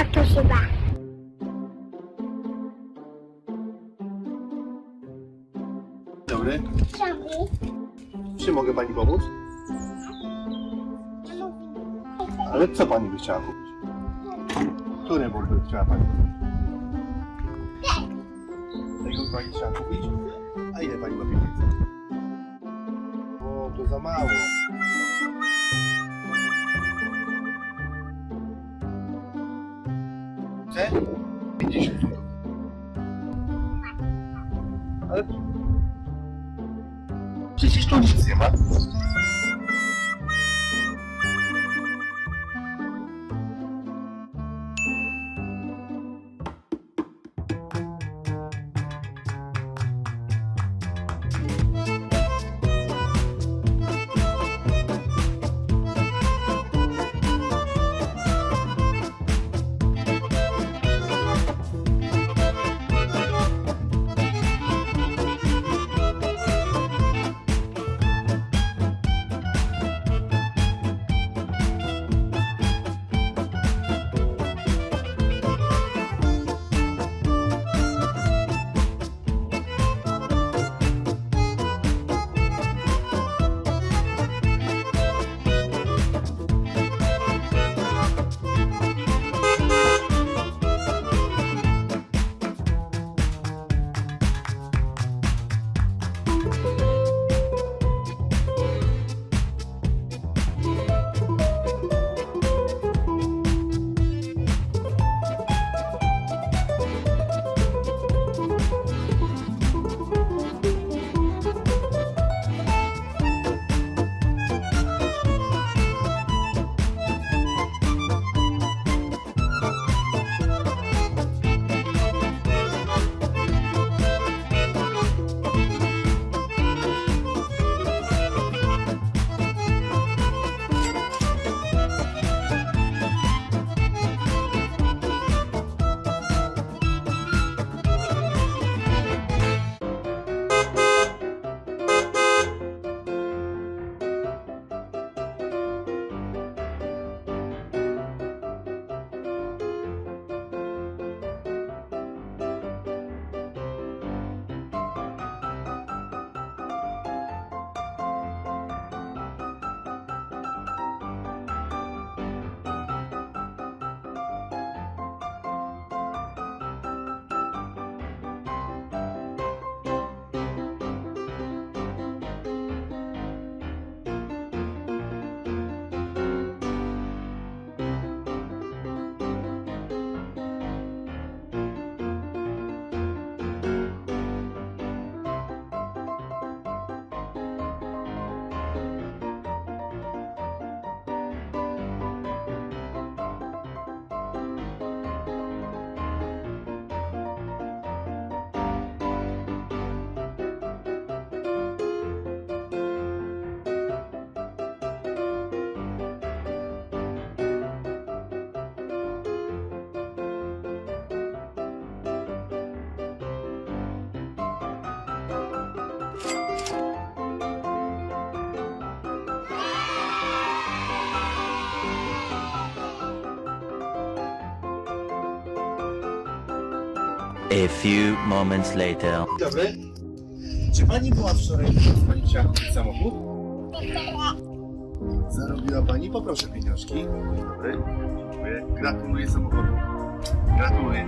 jak to się da. Dobry. Ciągnij. Czy mogę pani pomóc? Ale co pani by chciała kupić? Które bulwy by chciała pani kupić? Tego pani chciała kupić? A ile pani ma pieniędzy? O, to za mało. Przecież tu nic nie ma. A few moments later. Dzień Dobry. Czy pani była wczoraj, kiedy pani chciała kupić samochód? Zarobiła pani? Poproszę pieniążki. Dzień dobry. Dziękuję. Gratuluję samochodu. Gratuluję.